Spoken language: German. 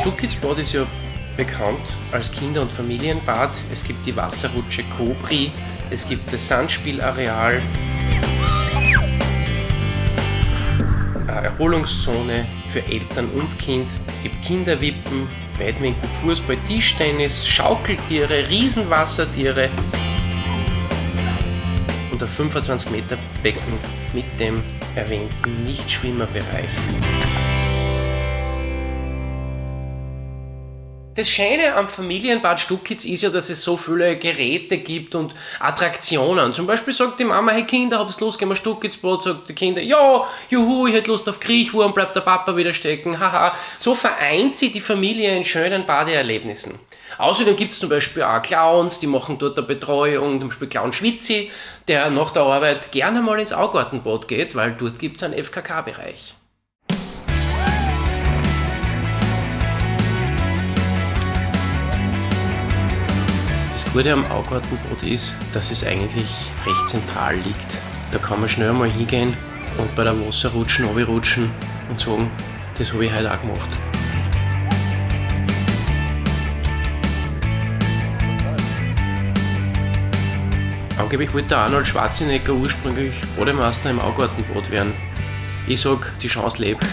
Stuckitzbad ist ja bekannt als Kinder- und Familienbad. Es gibt die Wasserrutsche Kobri, es gibt das Sandspielareal, eine Erholungszone für Eltern und Kind. Es gibt Kinderwippen, Weitwinkel, Fußball, Tischtennis, Schaukeltiere, Riesenwassertiere und ein 25 Meter Becken mit dem erwähnten Nichtschwimmerbereich. Das Schöne am Familienbad Stuckitz ist ja, dass es so viele Geräte gibt und Attraktionen. Zum Beispiel sagt die Mama, hey Kinder, hab's Lust, gehen wir Stuckitzbad, sagt die Kinder, ja, juhu, ich hätte Lust auf Kriechwurm, bleibt der Papa wieder stecken, haha. So vereint sie die Familie in schönen Badeerlebnissen. Außerdem gibt es zum Beispiel auch Clowns, die machen dort eine Betreuung, zum Beispiel Clown Schwitzi, der nach der Arbeit gerne mal ins Augartenbad geht, weil dort gibt es einen FKK-Bereich. Das Gute am Augartenboot ist, dass es eigentlich recht zentral liegt. Da kann man schnell mal hingehen und bei der Wasserrutschen rutschen und sagen, das habe ich heute auch gemacht. Angeblich wollte Arnold Schwarzenegger ursprünglich Bademeister im Augartenboot werden. Ich sag, die Chance lebt.